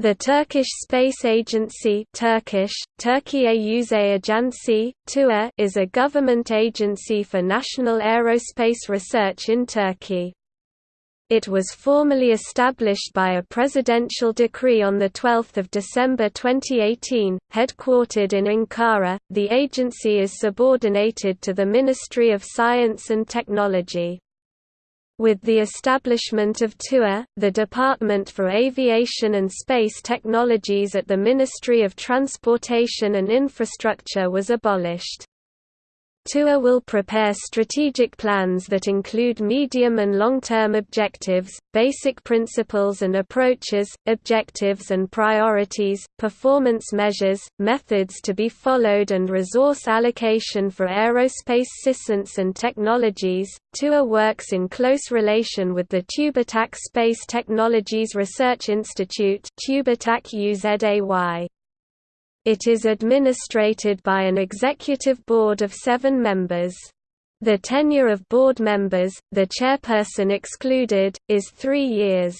The Turkish Space Agency Turkish, Türkiye Uzay Ajansı, TUA is a government agency for national aerospace research in Turkey. It was formally established by a presidential decree on 12 December 2018, headquartered in Ankara. The agency is subordinated to the Ministry of Science and Technology. With the establishment of TUA, the Department for Aviation and Space Technologies at the Ministry of Transportation and Infrastructure was abolished. TUA will prepare strategic plans that include medium and long-term objectives, basic principles and approaches, objectives and priorities, performance measures, methods to be followed and resource allocation for aerospace systems and technologies. TUA works in close relation with the TÜBİTAK Space Technologies Research Institute TÜBİTAK UZAY. It is administrated by an executive board of seven members. The tenure of board members, the chairperson excluded, is three years.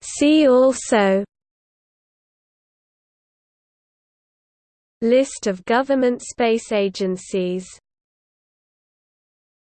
See also List of government space agencies